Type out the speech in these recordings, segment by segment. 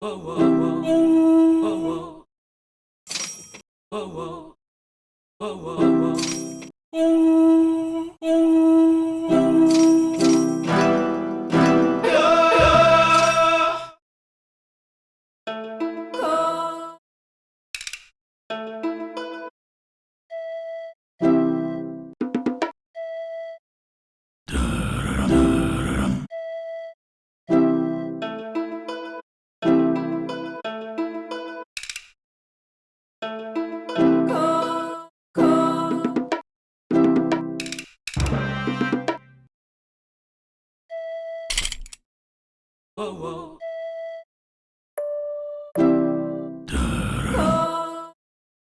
哦哦哦，哦哦，哦哦。Whoa, whoa.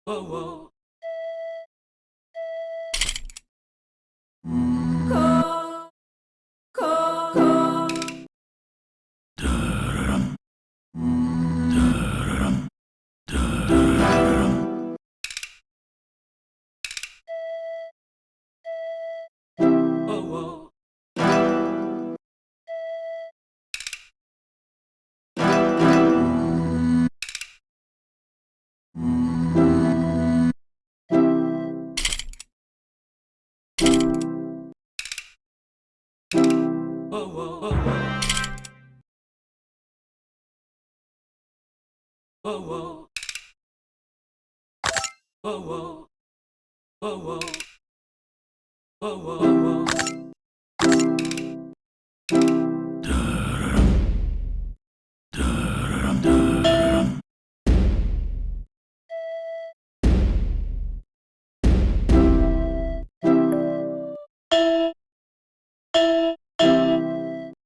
Whoa, whoa. Whoa, whoa. Whoa, whoa. Whoa, whoa. Whoa, whoa, whoa.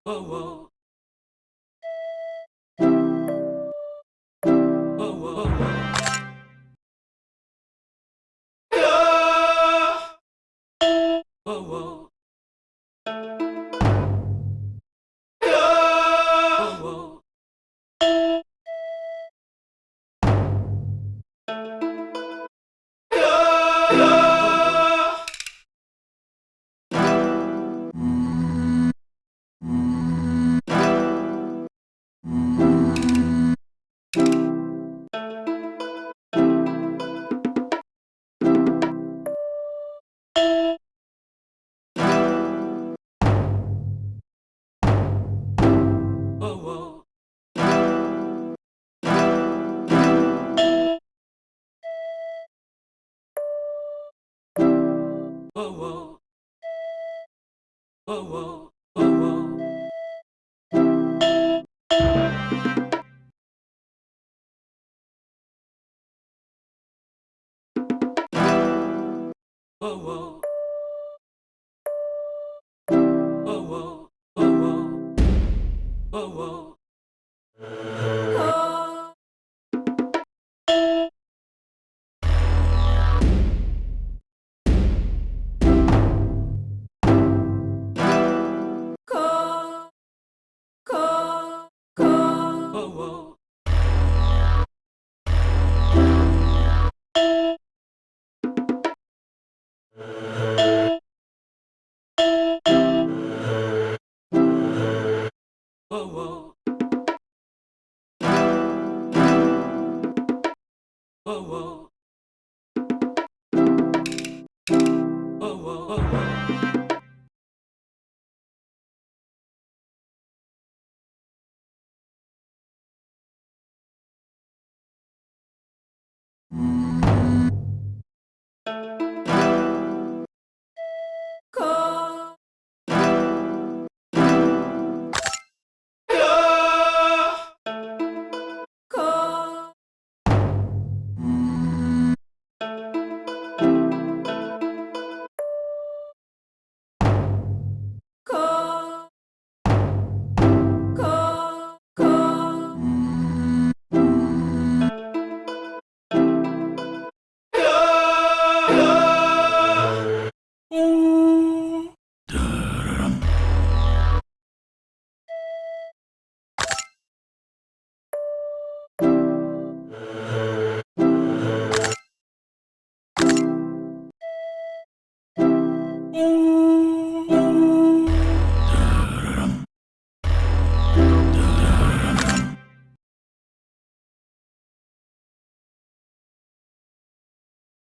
Whoa, whoa. whoa, whoa. 哦哦哦哦。哦哦。Oh, whoa. Mm-hmm.